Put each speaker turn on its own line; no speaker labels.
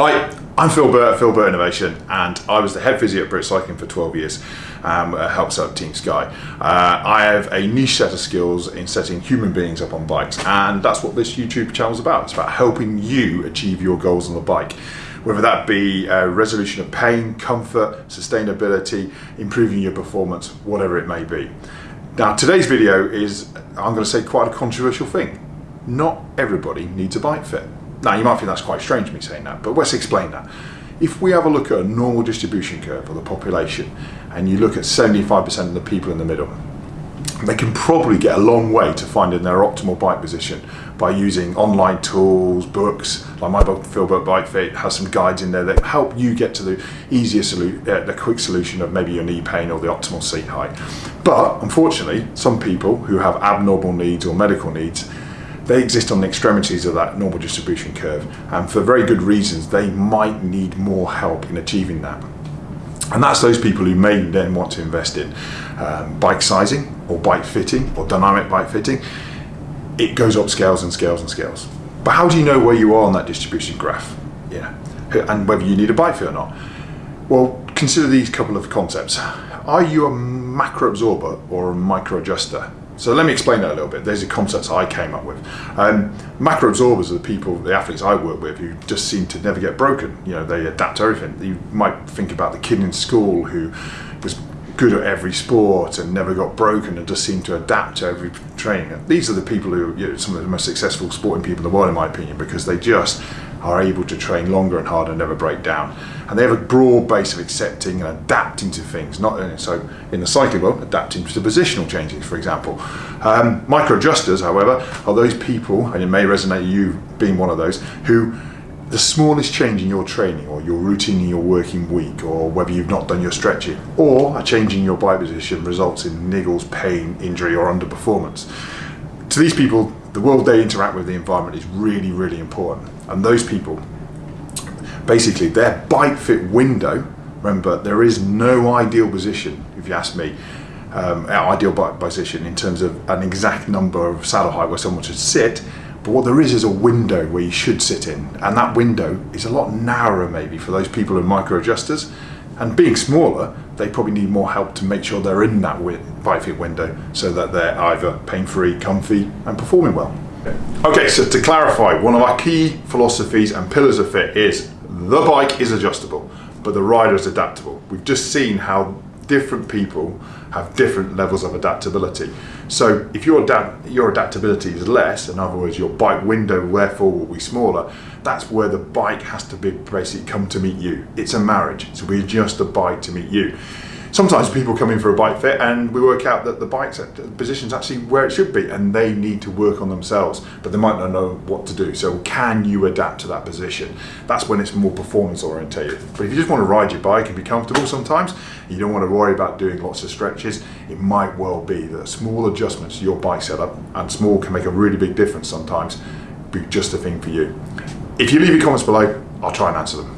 Hi, I'm Phil Burt Phil Burt Innovation and I was the head physio at British Cycling for 12 years, um, helps out Team Sky. Uh, I have a niche set of skills in setting human beings up on bikes and that's what this YouTube channel is about. It's about helping you achieve your goals on the bike whether that be a resolution of pain, comfort, sustainability, improving your performance, whatever it may be. Now today's video is, I'm going to say quite a controversial thing. Not everybody needs a bike fit. Now you might think that's quite strange me saying that, but let's explain that. If we have a look at a normal distribution curve of the population and you look at 75% of the people in the middle, they can probably get a long way to finding their optimal bike position by using online tools, books, like my book Phil Burt Bike Fit has some guides in there that help you get to the easier solution, uh, the quick solution of maybe your knee pain or the optimal seat height. But unfortunately, some people who have abnormal needs or medical needs they exist on the extremities of that normal distribution curve and for very good reasons they might need more help in achieving that. And that's those people who may then want to invest in um, bike sizing or bike fitting or dynamic bike fitting. It goes up scales and scales and scales. But how do you know where you are on that distribution graph? Yeah, and whether you need a bike fit or not? Well, consider these couple of concepts. Are you a macro absorber or a micro adjuster? So let me explain that a little bit. There's a concept I came up with. Um, macro absorbers are the people, the athletes I work with who just seem to never get broken. You know, they adapt to everything. You might think about the kid in school who was good at every sport and never got broken and just seemed to adapt to every training. These are the people who, you know, some of the most successful sporting people in the world in my opinion because they just are able to train longer and harder and never break down. And they have a broad base of accepting and adapting to things. Not so in the cycling world, adapting to positional changes, for example. Um, micro adjusters, however, are those people, and it may resonate you being one of those, who the smallest change in your training or your routine in your working week or whether you've not done your stretching or a change in your bike position results in niggles, pain, injury or underperformance. To these people, the world they interact with the environment is really, really important. And those people, basically their bike fit window, remember there is no ideal position, if you ask me, um, ideal bike position in terms of an exact number of saddle height where someone should sit, but what there is is a window where you should sit in. And that window is a lot narrower maybe for those people in micro adjusters. And being smaller, they probably need more help to make sure they're in that bike fit window so that they're either pain-free, comfy and performing well. Okay, so to clarify, one of our key philosophies and pillars of fit is the bike is adjustable, but the rider is adaptable. We've just seen how different people have different levels of adaptability. So if your, adapt your adaptability is less, in other words, your bike window therefore will be smaller, that's where the bike has to be basically come to meet you. It's a marriage, so we adjust the bike to meet you. Sometimes people come in for a bike fit and we work out that the bike's position's actually where it should be and they need to work on themselves, but they might not know what to do. So can you adapt to that position? That's when it's more performance orientated. But if you just want to ride your bike and be comfortable sometimes, you don't want to worry about doing lots of stretches, it might well be that small adjustments to your bike setup, and small can make a really big difference sometimes, be just a thing for you. If you leave your comments below, I'll try and answer them.